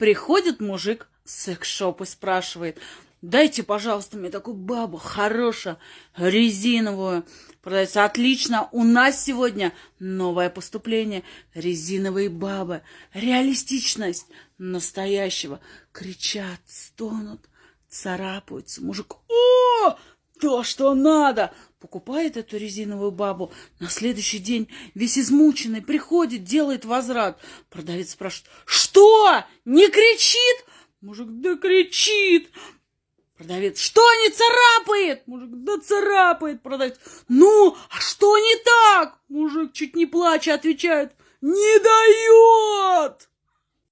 Приходит мужик в секс-шоп и спрашивает, дайте, пожалуйста, мне такую бабу хорошую, резиновую. Продается отлично. У нас сегодня новое поступление. Резиновые бабы. Реалистичность настоящего. Кричат, стонут, царапаются. Мужик, о, то, что надо. Покупает эту резиновую бабу. На следующий день весь измученный приходит, делает возврат. Продавец спрашивает, что, не кричит? Мужик, да кричит. Продавец, что не царапает? Мужик, да царапает. Продавец, ну, а что не так? Мужик, чуть не плача, отвечает, не дает.